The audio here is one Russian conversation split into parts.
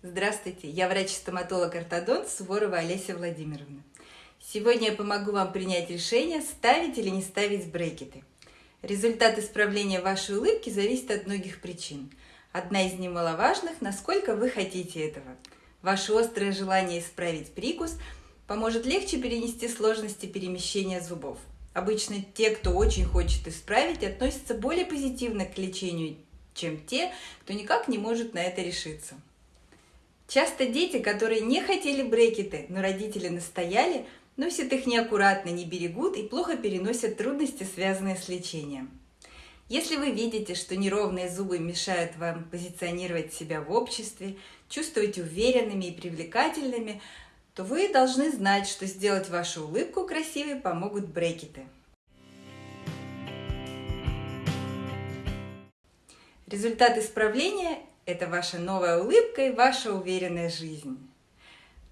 Здравствуйте, я врач-стоматолог-ортодонт Суворова Олеся Владимировна. Сегодня я помогу вам принять решение, ставить или не ставить брекеты. Результат исправления вашей улыбки зависит от многих причин. Одна из немаловажных – насколько вы хотите этого. Ваше острое желание исправить прикус поможет легче перенести сложности перемещения зубов. Обычно те, кто очень хочет исправить, относятся более позитивно к лечению, чем те, кто никак не может на это решиться. Часто дети, которые не хотели брекеты, но родители настояли, носят их неаккуратно, не берегут и плохо переносят трудности, связанные с лечением. Если вы видите, что неровные зубы мешают вам позиционировать себя в обществе, чувствовать уверенными и привлекательными, то вы должны знать, что сделать вашу улыбку красивой помогут брекеты. Результат исправления – это ваша новая улыбка и ваша уверенная жизнь.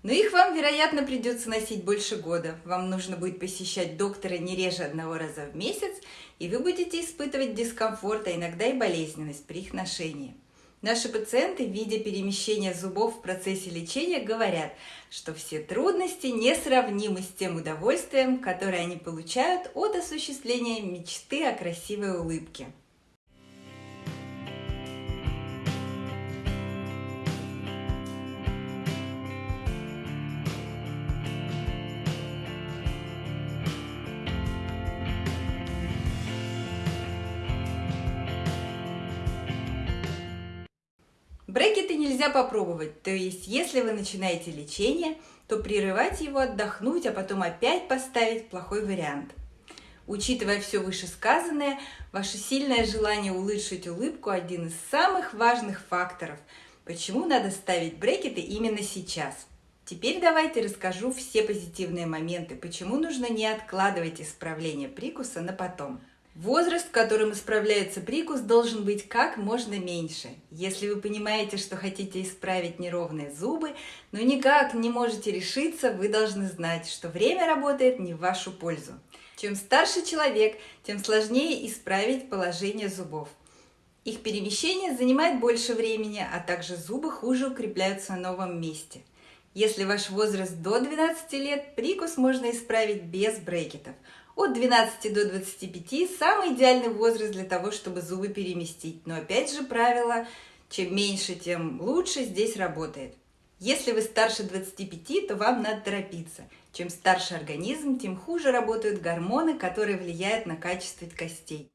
Но их вам, вероятно, придется носить больше года. Вам нужно будет посещать доктора не реже одного раза в месяц, и вы будете испытывать дискомфорт, а иногда и болезненность при их ношении. Наши пациенты, видя перемещение зубов в процессе лечения, говорят, что все трудности несравнимы с тем удовольствием, которое они получают от осуществления мечты о красивой улыбке. Брекеты нельзя попробовать, то есть если вы начинаете лечение, то прерывать его, отдохнуть, а потом опять поставить плохой вариант. Учитывая все вышесказанное, ваше сильное желание улучшить улыбку – один из самых важных факторов, почему надо ставить брекеты именно сейчас. Теперь давайте расскажу все позитивные моменты, почему нужно не откладывать исправление прикуса на потом. Возраст, в котором исправляется прикус, должен быть как можно меньше. Если вы понимаете, что хотите исправить неровные зубы, но никак не можете решиться, вы должны знать, что время работает не в вашу пользу. Чем старше человек, тем сложнее исправить положение зубов. Их перемещение занимает больше времени, а также зубы хуже укрепляются на новом месте. Если ваш возраст до 12 лет, прикус можно исправить без брекетов – от 12 до 25 – самый идеальный возраст для того, чтобы зубы переместить. Но опять же правило, чем меньше, тем лучше здесь работает. Если вы старше 25, то вам надо торопиться. Чем старше организм, тем хуже работают гормоны, которые влияют на качество костей.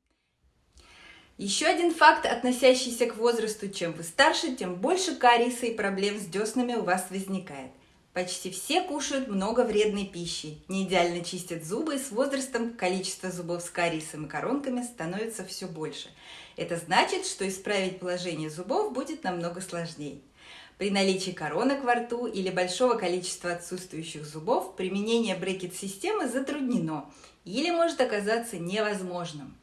Еще один факт, относящийся к возрасту, чем вы старше, тем больше кариеса и проблем с деснами у вас возникает. Почти все кушают много вредной пищи, не идеально чистят зубы, и с возрастом количество зубов с кариесом и коронками становится все больше. Это значит, что исправить положение зубов будет намного сложнее. При наличии коронок во рту или большого количества отсутствующих зубов применение брекет-системы затруднено или может оказаться невозможным.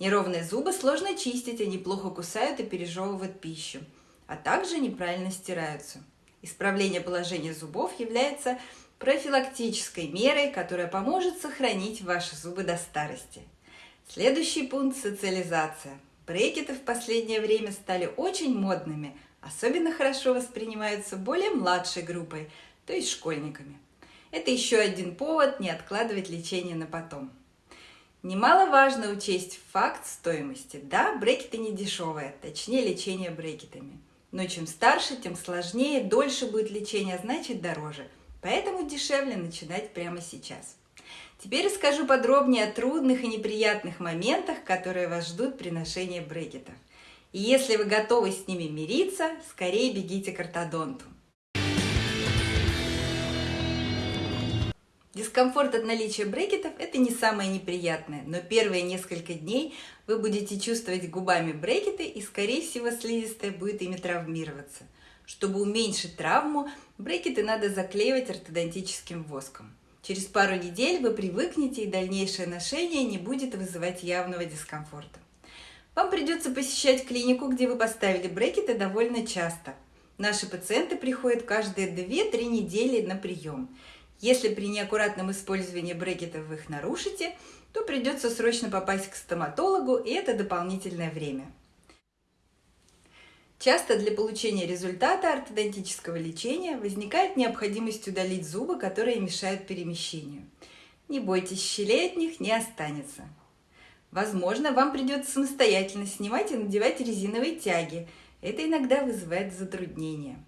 Неровные зубы сложно чистить, они плохо кусают и пережевывают пищу, а также неправильно стираются. Исправление положения зубов является профилактической мерой, которая поможет сохранить ваши зубы до старости. Следующий пункт – социализация. Брекеты в последнее время стали очень модными, особенно хорошо воспринимаются более младшей группой, то есть школьниками. Это еще один повод не откладывать лечение на потом. Немаловажно учесть факт стоимости. Да, брекеты не дешевые, точнее лечение брекетами – но чем старше, тем сложнее, дольше будет лечение, а значит дороже. Поэтому дешевле начинать прямо сейчас. Теперь расскажу подробнее о трудных и неприятных моментах, которые вас ждут при ношении брекетов. И если вы готовы с ними мириться, скорее бегите к ортодонту. Дискомфорт от наличия брекетов – это не самое неприятное, но первые несколько дней вы будете чувствовать губами брекеты и, скорее всего, слизистая будет ими травмироваться. Чтобы уменьшить травму, брекеты надо заклеивать ортодонтическим воском. Через пару недель вы привыкнете и дальнейшее ношение не будет вызывать явного дискомфорта. Вам придется посещать клинику, где вы поставили брекеты довольно часто. Наши пациенты приходят каждые 2-3 недели на прием – если при неаккуратном использовании брекетов вы их нарушите, то придется срочно попасть к стоматологу, и это дополнительное время. Часто для получения результата ортодонтического лечения возникает необходимость удалить зубы, которые мешают перемещению. Не бойтесь, щелей от них не останется. Возможно, вам придется самостоятельно снимать и надевать резиновые тяги. Это иногда вызывает затруднения.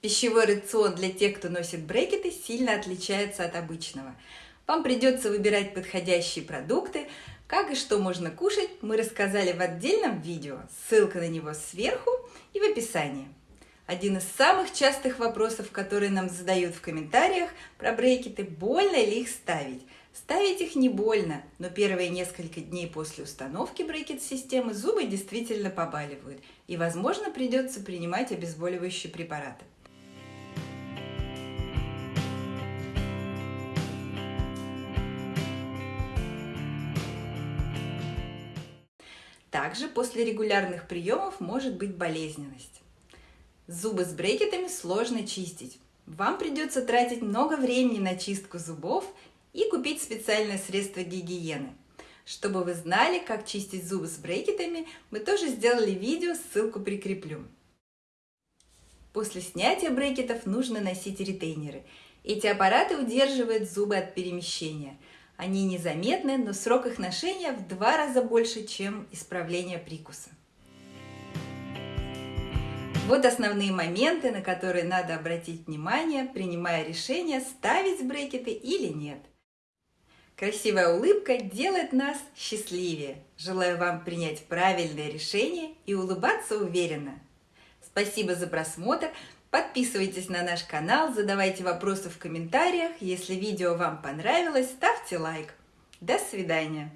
Пищевой рацион для тех, кто носит брекеты, сильно отличается от обычного – вам придется выбирать подходящие продукты. Как и что можно кушать, мы рассказали в отдельном видео. Ссылка на него сверху и в описании. Один из самых частых вопросов, которые нам задают в комментариях про брекеты, больно ли их ставить. Ставить их не больно, но первые несколько дней после установки брекет-системы зубы действительно побаливают, и, возможно, придется принимать обезболивающие препараты. Также после регулярных приемов может быть болезненность. Зубы с брекетами сложно чистить. Вам придется тратить много времени на чистку зубов и купить специальное средство гигиены. Чтобы вы знали, как чистить зубы с брекетами, мы тоже сделали видео, ссылку прикреплю. После снятия брекетов нужно носить ретейнеры. Эти аппараты удерживают зубы от перемещения – они незаметны, но срок их ношения в два раза больше, чем исправление прикуса. Вот основные моменты, на которые надо обратить внимание, принимая решение, ставить брекеты или нет. Красивая улыбка делает нас счастливее. Желаю вам принять правильное решение и улыбаться уверенно. Спасибо за просмотр. Подписывайтесь на наш канал, задавайте вопросы в комментариях. Если видео вам понравилось, ставьте лайк. До свидания!